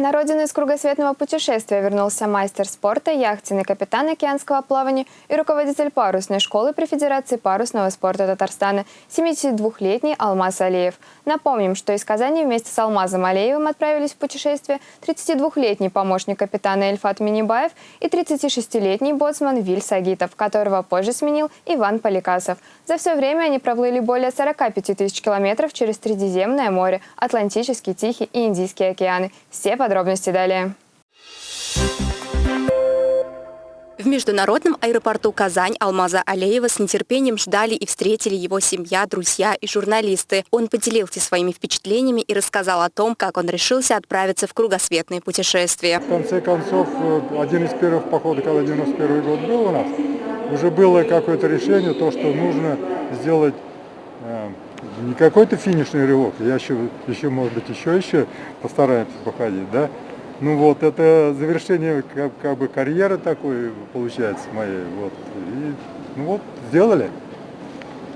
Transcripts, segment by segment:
На родину из кругосветного путешествия вернулся мастер спорта, яхтенный капитан океанского плавания и руководитель парусной школы при Федерации парусного спорта Татарстана, 72-летний Алмаз Алиев. Напомним, что из Казани вместе с Алмазом Алиевым отправились в путешествие 32-летний помощник капитана Эльфат Минибаев и 36-летний боцман Виль Сагитов, которого позже сменил Иван Поликасов. За все время они проплыли более 45 тысяч километров через Средиземное море, Атлантический, Тихий и Индийский океаны. Все подробности далее. В международном аэропорту Казань Алмаза Алеева с нетерпением ждали и встретили его семья, друзья и журналисты. Он поделился своими впечатлениями и рассказал о том, как он решился отправиться в кругосветное путешествие. В конце концов, э, один из первых походов, когда 91 год был у нас, уже было какое-то решение, то, что нужно сделать э, не какой-то финишный рывок, я еще, еще может быть, еще, еще постараемся походить, да. Ну вот, это завершение как, как бы карьеры такой получается моей, вот. И, ну вот, сделали.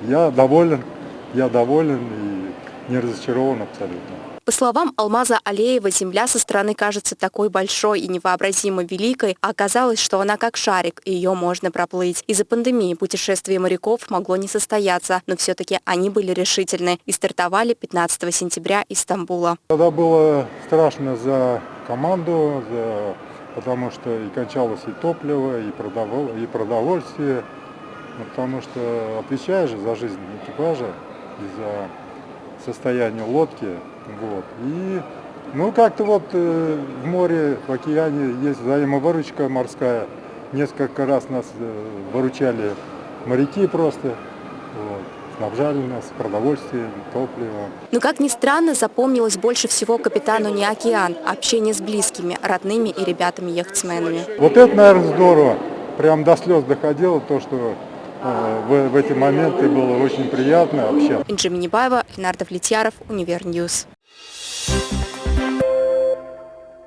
Я доволен, я доволен и не разочарован абсолютно. По словам Алмаза Алеева, земля со стороны кажется такой большой и невообразимо великой, а оказалось, что она как шарик, и ее можно проплыть. Из-за пандемии путешествие моряков могло не состояться, но все-таки они были решительны и стартовали 15 сентября из Стамбула. Тогда было страшно за команду, за... потому что и кончалось и топливо, и, продовол... и продовольствие, ну, потому что отвечаешь за жизнь экипажа и за состояние лодки. Вот. И ну как-то вот э, в море, в океане есть взаимовыручка морская. Несколько раз нас э, выручали моряки просто. Вот снабжали нас продовольствием, топливом. Но, как ни странно, запомнилось больше всего капитану не океан, а общение с близкими, родными и ребятами-яхтсменами. Вот это, наверное, здорово. Прям до слез доходило то, что в, в эти моменты было очень приятно общаться. Инджи Минибаева, Ленар Довлетьяров, Универ News. Thank.